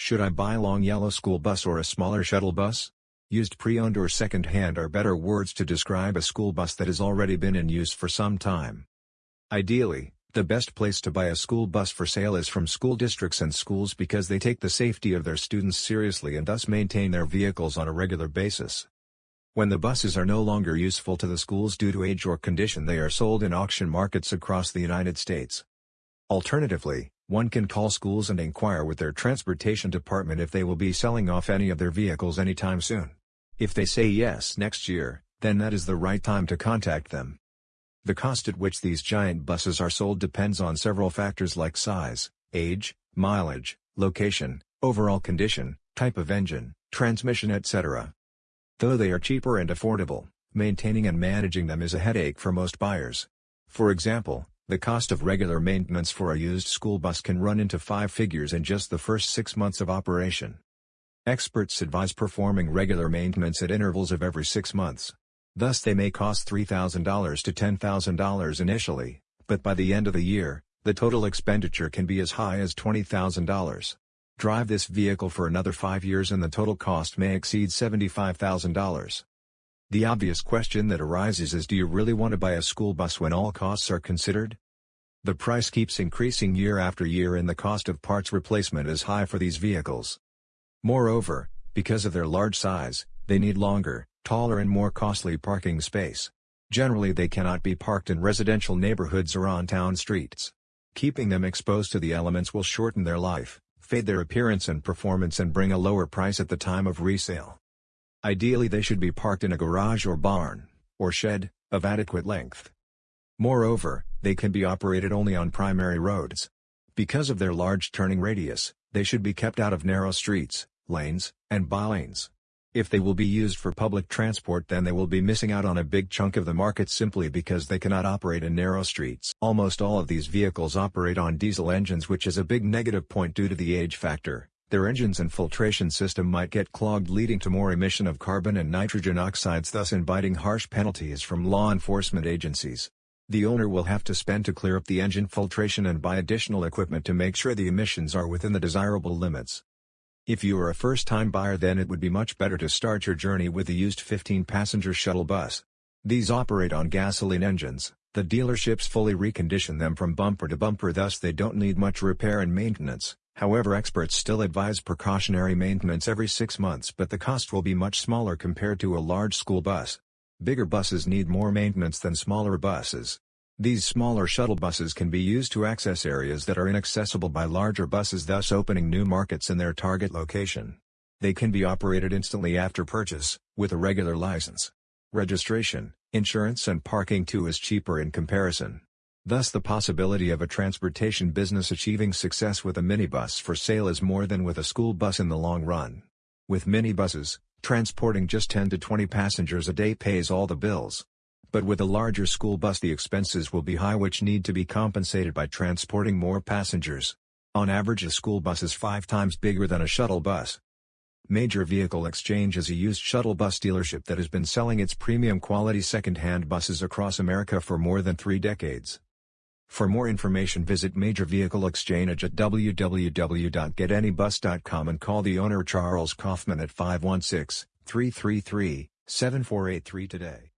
Should I buy a long yellow school bus or a smaller shuttle bus? Used pre-owned or second-hand are better words to describe a school bus that has already been in use for some time. Ideally, the best place to buy a school bus for sale is from school districts and schools because they take the safety of their students seriously and thus maintain their vehicles on a regular basis. When the buses are no longer useful to the schools due to age or condition they are sold in auction markets across the United States. Alternatively, one can call schools and inquire with their transportation department if they will be selling off any of their vehicles anytime soon. If they say yes next year, then that is the right time to contact them. The cost at which these giant buses are sold depends on several factors like size, age, mileage, location, overall condition, type of engine, transmission etc. Though they are cheaper and affordable, maintaining and managing them is a headache for most buyers. For example, the cost of regular maintenance for a used school bus can run into five figures in just the first six months of operation. Experts advise performing regular maintenance at intervals of every six months. Thus they may cost $3,000 to $10,000 initially, but by the end of the year, the total expenditure can be as high as $20,000. Drive this vehicle for another five years and the total cost may exceed $75,000. The obvious question that arises is do you really want to buy a school bus when all costs are considered? The price keeps increasing year after year and the cost of parts replacement is high for these vehicles. Moreover, because of their large size, they need longer, taller and more costly parking space. Generally they cannot be parked in residential neighborhoods or on town streets. Keeping them exposed to the elements will shorten their life, fade their appearance and performance and bring a lower price at the time of resale. Ideally they should be parked in a garage or barn, or shed, of adequate length. Moreover, they can be operated only on primary roads. Because of their large turning radius, they should be kept out of narrow streets, lanes, and bylanes. If they will be used for public transport then they will be missing out on a big chunk of the market simply because they cannot operate in narrow streets. Almost all of these vehicles operate on diesel engines which is a big negative point due to the age factor. Their engines and filtration system might get clogged leading to more emission of carbon and nitrogen oxides thus inviting harsh penalties from law enforcement agencies. The owner will have to spend to clear up the engine filtration and buy additional equipment to make sure the emissions are within the desirable limits. If you are a first-time buyer then it would be much better to start your journey with a used 15-passenger shuttle bus. These operate on gasoline engines, the dealerships fully recondition them from bumper to bumper thus they don't need much repair and maintenance. However experts still advise precautionary maintenance every six months but the cost will be much smaller compared to a large school bus. Bigger buses need more maintenance than smaller buses. These smaller shuttle buses can be used to access areas that are inaccessible by larger buses thus opening new markets in their target location. They can be operated instantly after purchase, with a regular license. Registration, insurance and parking too is cheaper in comparison. Thus the possibility of a transportation business achieving success with a minibus for sale is more than with a school bus in the long run. With minibuses, transporting just 10 to 20 passengers a day pays all the bills. But with a larger school bus the expenses will be high which need to be compensated by transporting more passengers. On average a school bus is five times bigger than a shuttle bus. Major Vehicle Exchange is a used shuttle bus dealership that has been selling its premium quality second-hand buses across America for more than three decades. For more information visit Major Vehicle Exchange at www.getanybus.com and call the owner Charles Kaufman at 516-333-7483 today.